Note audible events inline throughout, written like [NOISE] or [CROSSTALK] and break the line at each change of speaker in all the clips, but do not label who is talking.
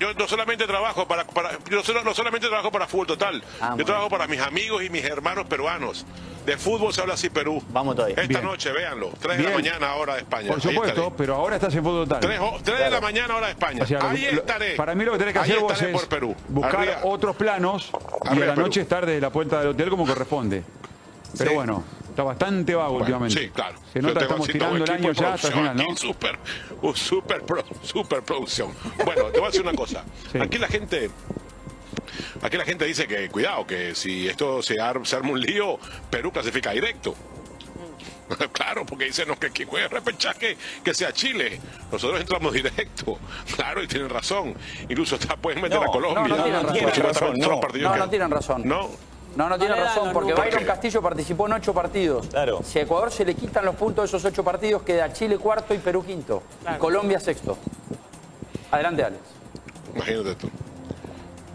yo no solamente trabajo para, para yo solo- no solamente trabajo para Fútbol Total,
Ah,
yo trabajo para mis amigos y mis hermanos peruanos. De fútbol se habla así Perú.
Vamos todavía.
Esta
Bien.
noche, véanlo. 3 de la mañana, hora de España.
Por supuesto, pero ahora estás en fútbol total.
3, de la mañana, hora de España.
O sea, lo-
Ahí
lo-
estaré.
Para mí lo que tenés que
Ahí
hacer vos es
por Perú.
buscar
Arriba.
otros planos y a la
Perú.
noche estar desde la puerta del hotel como corresponde. Pero
Sí.
bueno, está bastante vago
Bueno,
últimamente.
Sí, claro.
Se nota estamos tirando el año ya hasta el final, ¿no?
aquí, Super, un super, pro- super producción. Bueno, te voy a decir una cosa.
Sí.
Aquí la gente... Aquí la gente dice que, cuidado, que si esto se, ar- se arma un lío, Perú clasifica directo. [LAUGHS] Claro, porque dicen no, que quien juegue repechaje que sea Chile. Nosotros entramos directo. [LAUGHS] Claro, y tienen razón. Incluso hasta pueden meter
No,
a Colombia.
no, no tienen razón. No. no tienen razón.
No.
No, tiene
No
razón, porque. Byron. Castillo participó en ocho partidos.
Claro.
Si a Ecuador se le quitan los puntos de esos ocho partidos, queda Chile cuarto y Perú quinto.
Claro.
Y Colombia sexto. Adelante, Alex.
Imagínate tú.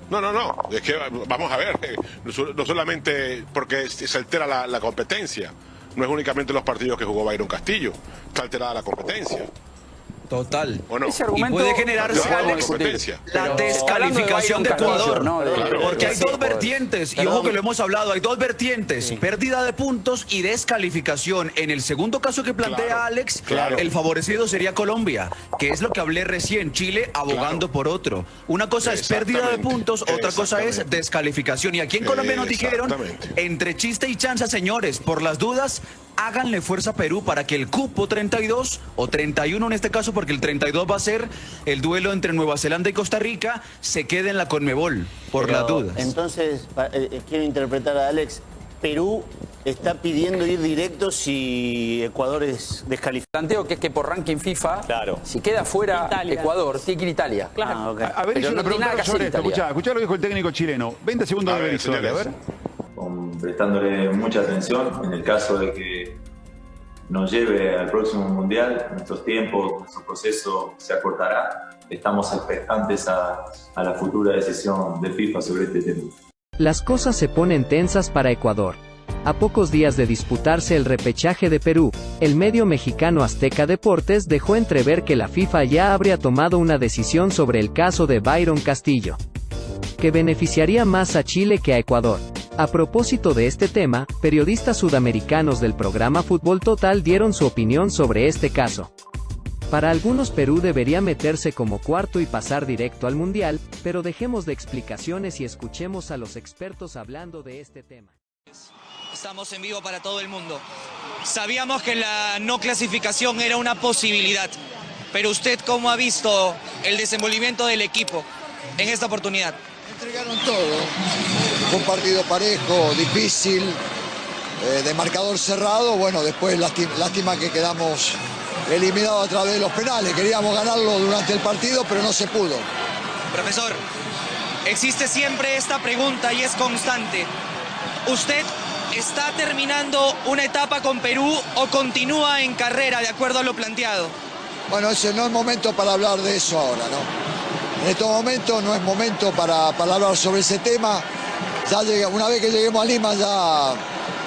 No, no, no. Es que vamos a ver. No sol- no solamente porque se altera la, la competencia. No es únicamente los partidos que jugó Byron Castillo. Está alterada la competencia.
Total.
¿O no?
Ese
Y puede generarse, Alex,
competencia.
La
Pero
descalificación de Ecuador.
¿no? De-
Claro.
Porque hay dos vertientes, y ojo que lo hemos hablado, hay dos vertientes, pérdida de puntos y descalificación. En el segundo caso que plantea
Claro,
Alex,
claro.
el favorecido sería Colombia, que es lo que hablé recién, Chile abogando
Claro.
por otro. Una cosa es pérdida de puntos, otra cosa es descalificación. Y aquí en Colombia nos dijeron, entre chiste y chanza, señores, por las dudas, háganle fuerza a Perú para que el cupo 32 o 31 en este caso, porque el 32 va a ser el duelo entre Nueva Zelanda y Costa Rica, se quede en la Conmebol, por
Pero,
las dudas.
Entonces, eh, eh, quiero interpretar a Alex. Perú está pidiendo ir directo si Ecuador es descalificado.
Planteo que es que por ranking FIFA,
Claro.
si queda fuera
Italia.
Ecuador, tiene que ir Italia.
Claro.
Ah.
A, a ver,
Pero
hice
no
una
nada
pregunta sobre esto. Escuchá, escuchá lo que dijo el técnico chileno. 20 segundos
A
de
ver,
victoria, a ver.
prestándole mucha atención en el caso de que nos lleve al próximo mundial, nuestros tiempos, nuestro proceso se acortará. Estamos expectantes a, a la futura decisión de FIFA sobre este tema.
Las cosas se ponen tensas para Ecuador. A pocos días de disputarse el repechaje de Perú, el medio mexicano Azteca Deportes dejó entrever que la FIFA ya habría tomado una decisión sobre el caso de Byron Castillo, que beneficiaría más a Chile que a Ecuador. A propósito de este tema, periodistas sudamericanos del programa Fútbol Total dieron su opinión sobre este caso. Para algunos Perú debería meterse como cuarto y pasar directo al Mundial, pero dejemos de explicaciones y escuchemos a los expertos hablando de este tema.
Estamos en vivo para todo el mundo. Sabíamos que la no clasificación era una posibilidad, pero usted cómo ha visto el desenvolvimiento del equipo en esta oportunidad?
Entregaron todo. Fue un partido parejo, difícil, eh, de marcador cerrado. Bueno, después lásti- lástima que quedamos eliminados a través de los penales. Queríamos ganarlo durante el partido, pero no se pudo.
Profesor, existe siempre esta pregunta y es constante. ¿Usted está terminando una etapa con Perú o continúa en carrera de acuerdo a lo planteado?
Bueno, ese no es momento para hablar de eso ahora, ¿no? En estos momentos no es momento para, para hablar sobre ese tema. Ya llega- una vez que lleguemos a Lima, ya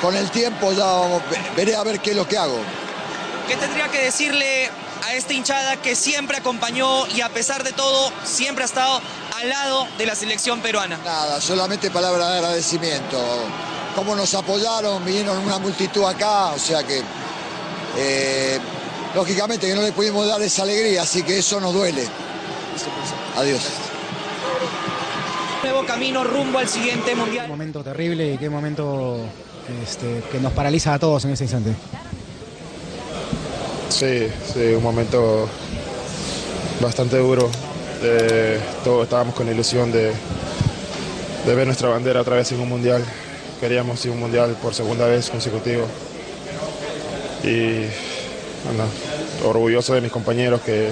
con el tiempo ya vamos- veré a ver qué es lo que hago.
¿Qué tendría que decirle a esta hinchada que siempre acompañó y a pesar de todo siempre ha estado al lado de la selección peruana?
Nada, solamente palabras de agradecimiento. Cómo nos apoyaron, vinieron una multitud acá, o sea que eh, lógicamente que no le pudimos dar esa alegría, así que eso nos duele. Adiós.
Nuevo camino rumbo al siguiente mundial.
momento terrible y qué momento este, que nos paraliza a todos en este instante.
Sí, sí, un momento bastante duro. Eh, todos estábamos con la ilusión de, de ver nuestra bandera otra vez en un mundial. Queríamos ir a un mundial por segunda vez consecutivo. Y bueno, orgulloso de mis compañeros que,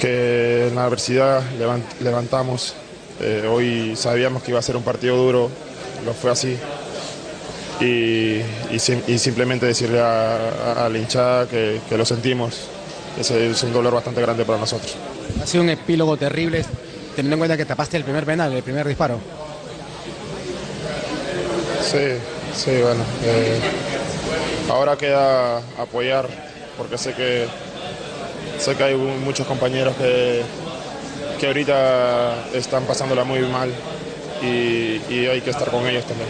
que en la adversidad levant- levantamos. Eh, hoy sabíamos que iba a ser un partido duro, lo fue así y, y sim- y simplemente decirle a, a- a la hinchada que, que lo sentimos. Ese es un dolor bastante grande para nosotros.
Ha sido un epílogo terrible teniendo en cuenta que tapaste el primer penal, el primer disparo.
Sí, sí, bueno. eh, ahora queda apoyar porque sé que sé que hay mu- muchos compañeros que, que ahorita están pasándola muy mal y, y hay que estar con ellos también.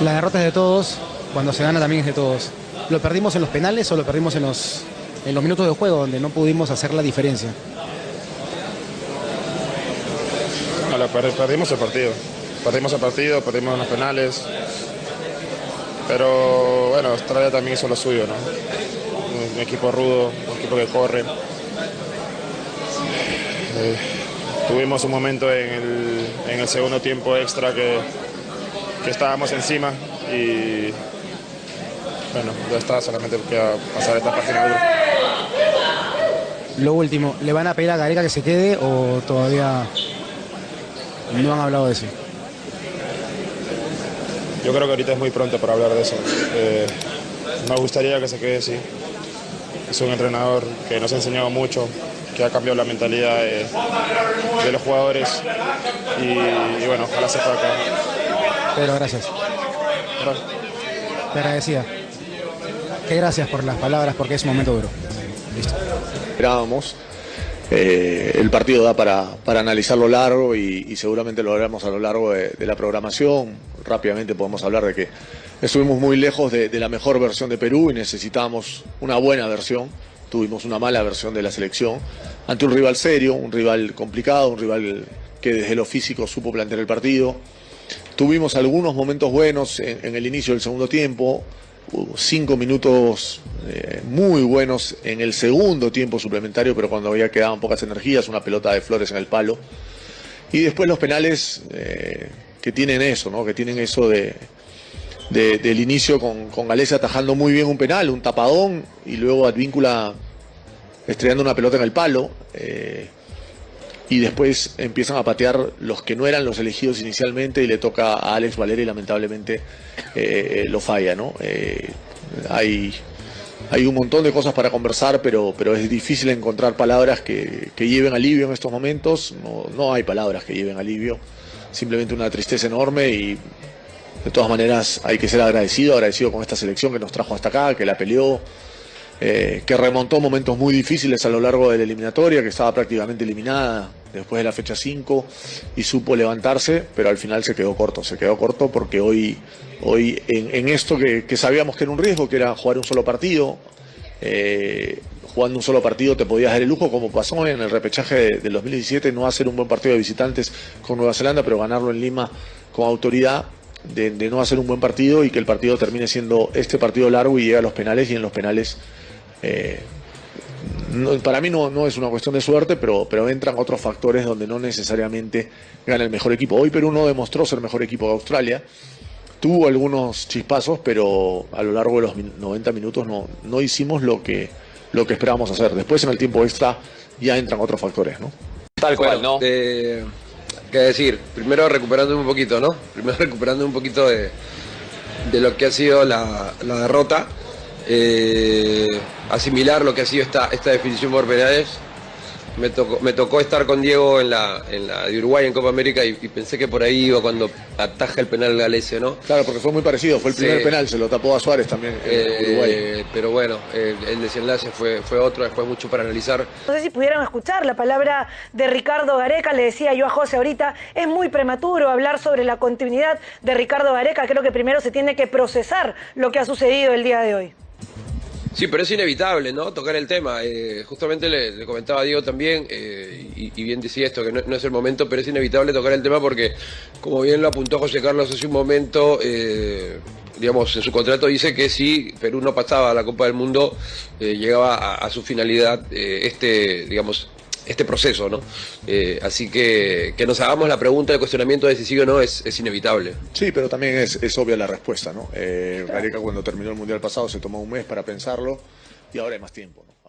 La derrota es de todos, cuando se gana también es de todos. ¿Lo perdimos en los penales o lo perdimos en los, en los minutos de juego donde no pudimos hacer la diferencia?
No, la per- perdimos el partido. Perdimos el partido, perdimos en los penales. Pero bueno, Australia también hizo lo suyo, ¿no? Un equipo rudo, un equipo que corre. Eh, tuvimos un momento en el, en el segundo tiempo extra que, que estábamos encima y bueno, ya está, solamente queda pasar esta página dura.
Lo último, ¿le van a pedir a Gareca que se quede o todavía no han hablado de eso?
Yo creo que ahorita es muy pronto para hablar de eso. Eh, me gustaría que se quede así. Es un entrenador que nos ha enseñado mucho, que ha cambiado la mentalidad de, de los jugadores y, y bueno, ojalá se pueda quedar.
Pedro, gracias. Te agradecía. Que gracias por las palabras porque es un momento duro. Listo.
esperábamos. Eh, el partido da para, para analizarlo largo y, y seguramente lo haremos a lo largo de, de la programación. Rápidamente podemos hablar de que estuvimos muy lejos de, de la mejor versión de Perú y necesitábamos una buena versión. Tuvimos una mala versión de la selección ante un rival serio, un rival complicado, un rival que desde lo físico supo plantear el partido. Tuvimos algunos momentos buenos en, el inicio del segundo tiempo, cinco minutos eh, muy buenos en el segundo tiempo suplementario, pero cuando había quedaban pocas energías, una pelota de flores en el palo. Y después los penales eh, que tienen eso, ¿no? que tienen eso de, de- del inicio con, con Galese atajando muy bien un penal, un tapadón, y luego Advíncula estrellando una pelota en el palo. eh, y después empiezan a patear los que no eran los elegidos inicialmente y le toca a Alex Valeri y lamentablemente eh, lo falla, ¿no? Eh, hay, hay un montón de cosas para conversar, pero, pero es difícil encontrar palabras que, que lleven alivio en estos momentos. No, no hay palabras que lleven alivio, simplemente una tristeza enorme y de todas maneras hay que ser agradecido, agradecido con esta selección que nos trajo hasta acá, que la peleó, eh, que remontó momentos muy difíciles a lo largo de la eliminatoria, que estaba prácticamente eliminada después de la fecha 5 y supo levantarse, pero al final se quedó corto, se quedó corto porque hoy, hoy en, en esto que, sabíamos que era un riesgo, que era jugar un solo partido, eh, jugando un solo partido te podías dar el lujo, como pasó en el repechaje de- del 2017, no hacer un buen partido de visitantes con Nueva Zelanda, pero ganarlo en Lima con autoridad, de, de no hacer un buen partido y que el partido termine siendo este partido largo y llega a los penales y en los penales eh, no- para mí no, no es una cuestión de suerte, pero, pero entran otros factores donde no necesariamente gana el mejor equipo. Hoy Perú no demostró ser mejor equipo de Australia. Tuvo algunos chispazos, pero a lo largo de los min- 90 minutos no, no hicimos lo que, lo que esperábamos hacer. Después en el tiempo extra ya entran otros factores, ¿no?
Tal cual, ¿no? ¿Qué decir? Primero recuperando un poquito, ¿no? Primero [LAUGHS] recuperando un poquito de, de lo que ha sido la, la derrota. eh, asimilar lo que ha sido esta, esta definición por penales. Me tocó, me tocó estar con Diego en la, en la de Uruguay en Copa América y, y pensé que por ahí iba cuando ataja el penal Galese, ¿no?
Claro, porque fue muy parecido. Fue el primer
Sí.
penal, se lo tapó a Suárez también en
Eh,
Uruguay.
pero bueno, el, el desenlace fue, fue otro, después mucho para analizar.
No sé si pudieran escuchar la palabra de Ricardo Gareca, le decía yo a José ahorita, es muy prematuro hablar sobre la continuidad de Ricardo Gareca, creo que primero se tiene que procesar lo que ha sucedido el día de hoy.
Sí, pero es inevitable, ¿no? Tocar el tema. Eh, justamente le, comentaba a Diego también, eh, y, y bien decía esto, que no, no es el momento, pero es inevitable tocar el tema porque, como bien lo apuntó José Carlos hace un momento, eh, digamos, en su contrato dice que si Perú no pasaba a la Copa del Mundo, eh, llegaba a, a su finalidad eh, este, digamos, este proceso, ¿no? Eh, así que que nos hagamos la pregunta, el cuestionamiento de si sí o no es, es inevitable.
Sí, pero también es, es obvia la respuesta, ¿no? Eh, cuando terminó el Mundial pasado se tomó un mes para pensarlo y ahora hay más tiempo, ¿no?